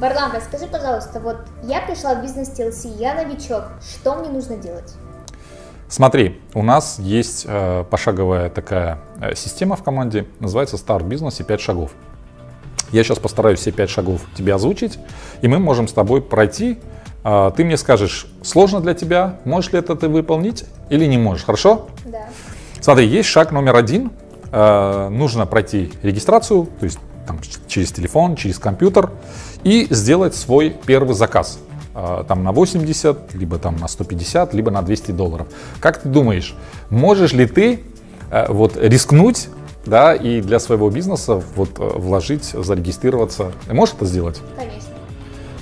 Варлам, расскажи, пожалуйста, вот я пришла в бизнес TLC, я новичок, что мне нужно делать? Смотри, у нас есть э, пошаговая такая э, система в команде, называется Start Business и 5 шагов. Я сейчас постараюсь все 5 шагов тебе озвучить, и мы можем с тобой пройти. Э, ты мне скажешь, сложно для тебя, можешь ли это ты выполнить или не можешь, хорошо? Да. Смотри, есть шаг номер один. Э, нужно пройти регистрацию, то есть там, через телефон, через компьютер и сделать свой первый заказ. Э, там на 80, либо там на 150, либо на 200 долларов. Как ты думаешь, можешь ли ты э, вот рискнуть да, и для своего бизнеса вот э, вложить, зарегистрироваться? Можешь это сделать? Конечно.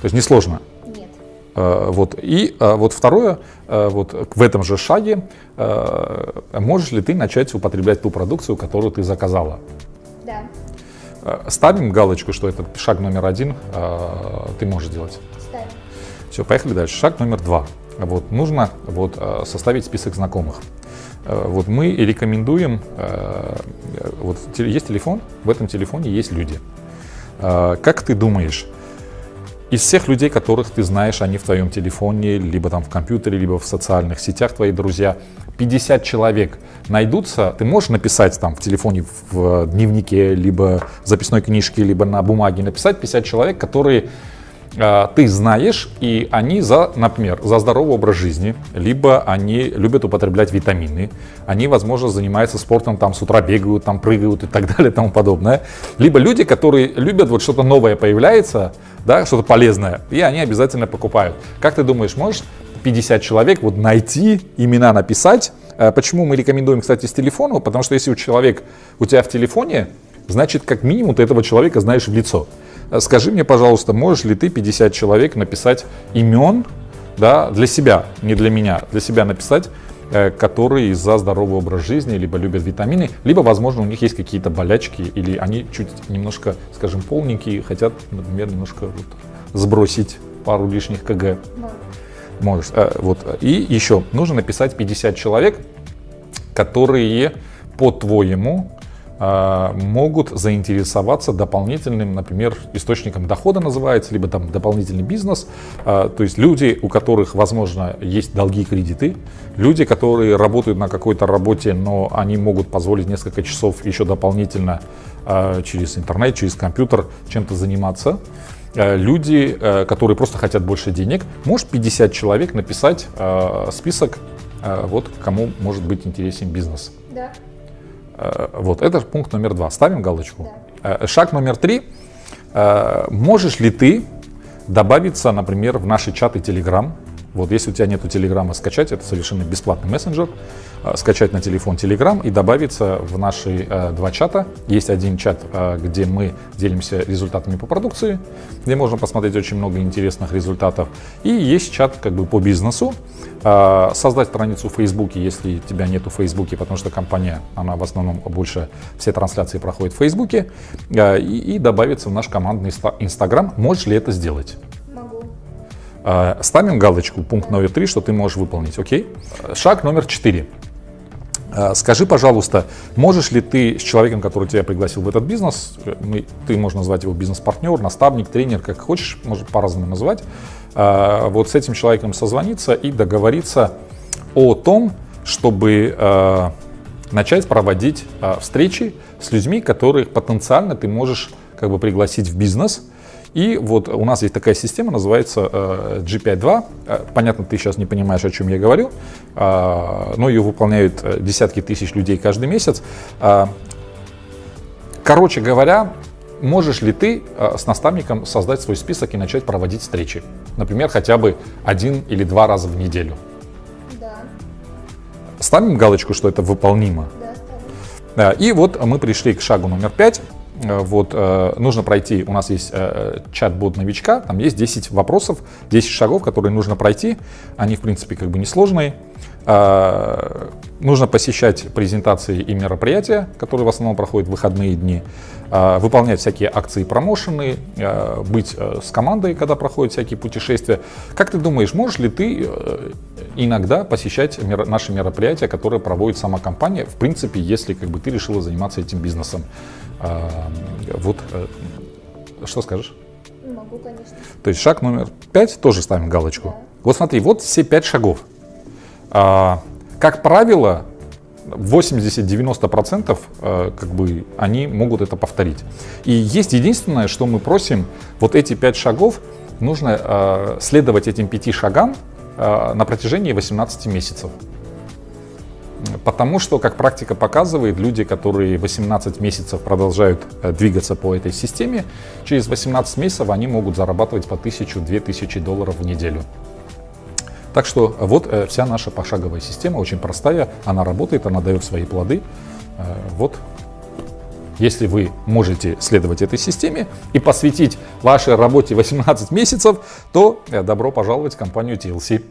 То есть несложно? Нет. Э, Вот. И вот второе, вот в этом же шаге, можешь ли ты начать употреблять ту продукцию, которую ты заказала? Э, Ставим галочку, что это шаг номер один, э, ты можешь делать. Ставим. Все, поехали дальше. Шаг номер два. Вот, нужно вот, э, составить список знакомых. Вот мы рекомендуем, вот есть телефон, в этом телефоне есть люди. Как ты думаешь, из всех людей, которых ты знаешь, они в твоем телефоне, либо там в компьютере, либо в социальных сетях, твои друзья, 50 человек найдутся, ты можешь написать там в телефоне, в дневнике, либо в записной книжке, либо на бумаге, написать 50 человек, которые ты знаешь, и они за, например, за здоровый образ жизни, либо они любят употреблять витамины, они, возможно, занимаются спортом, там с утра бегают, там прыгают и так далее и тому подобное. Либо люди, которые любят вот что-то новое появляется, да, что-то полезное, и они обязательно покупают. Как ты думаешь, можешь 50 человек вот найти, имена написать? Э, Почему мы рекомендуем, кстати, с телефона? Потому что если у человека, у тебя в телефоне, значит, как минимум ты этого человека знаешь в лицо. Скажи мне, пожалуйста, можешь ли ты 50 человек написать имен, да, для себя, не для меня, для себя написать, э, которые за здоровый образ жизни, либо любят витамины, либо, возможно, у них есть какие-то болячки, или они чуть немножко, скажем, полненькие, хотят, например, немножко вот сбросить пару лишних кг. Могу. Можешь. Э, Вот. И еще нужно написать 50 человек, которые, по-твоему, могут заинтересоваться дополнительным, например, источником дохода называется, либо там дополнительный бизнес. Э, То есть люди, у которых, возможно, есть долги, кредиты, люди, которые работают на какой-то работе, но они могут позволить несколько часов еще дополнительно э, через интернет, через компьютер чем-то заниматься. Люди, которые просто хотят больше денег, может 50 человек написать список, вот кому может быть интересен бизнес. Да. Э, Вот, это пункт номер два. Ставим галочку. Э, Шаг номер три. Э, Можешь ли ты добавиться, например, в наши чаты Telegram? Вот, если у тебя нету Телеграма, скачать, это совершенно бесплатный мессенджер, э, скачать на телефон Telegram и добавиться в наши э, два чата. Есть один чат, э, где мы делимся результатами по продукции, где можно посмотреть очень много интересных результатов. И есть чат как бы по бизнесу. Э, Создать страницу в Фейсбуке, если тебя нету в Фейсбуке, потому что компания, она в основном больше все трансляции проходит в Фейсбуке, э, и, и добавиться в наш командный инста- Инстаграм. Можешь ли это сделать? Э, Ставим галочку, пункт номер три, что ты можешь выполнить, окей? Шаг номер четыре. Э, Скажи, пожалуйста, можешь ли ты с человеком, который тебя пригласил в этот бизнес, э, ты можно назвать его бизнес-партнер, наставник, тренер, как хочешь, может по-разному назвать, э, вот с этим человеком созвониться и договориться о том, чтобы начать проводить встречи с людьми, которых потенциально ты можешь как бы пригласить в бизнес, и вот у нас есть такая система, называется э, G52. Э, Понятно, ты сейчас не понимаешь, о чем я говорю, э, но ее выполняют десятки тысяч людей каждый месяц. Короче говоря, можешь ли ты с наставником создать свой список и начать проводить встречи? Например, хотя бы один или два раза в неделю. Да. Ставим галочку, что это выполнимо. Да, ставим. И вот мы пришли к шагу номер пять. Э, Вот э, нужно пройти, у нас есть э, чат-бот новичка, там есть 10 вопросов, 10 шагов, которые нужно пройти. Они, в принципе, как бы несложные. Нужно посещать презентации и мероприятия, которые в основном проходят в выходные дни, выполнять всякие акции и промоушены, быть с командой, когда проходят всякие путешествия. Как ты думаешь, можешь ли ты иногда посещать мер- наши мероприятия, которые проводит сама компания, в принципе, если как бы ты решила заниматься этим бизнесом? А, Вот, э, что скажешь? Могу, конечно. То есть шаг номер пять тоже ставим галочку. Да. Вот смотри, вот все пять шагов. А, как правило, 80-90% э, как бы они могут это повторить. И есть единственное, что мы просим, вот эти пять шагов, нужно э, следовать этим пяти шагам на протяжении 18 месяцев. Потому что, как практика показывает, люди, которые 18 месяцев продолжают э, двигаться по этой системе, через 18 месяцев они могут зарабатывать по 1000-2000 долларов в неделю. Так что вот э, вся наша пошаговая система очень простая, она работает, она дает свои плоды. Э, Вот если вы можете следовать этой системе и посвятить вашей работе 18 месяцев, то э, добро пожаловать в компанию TLC.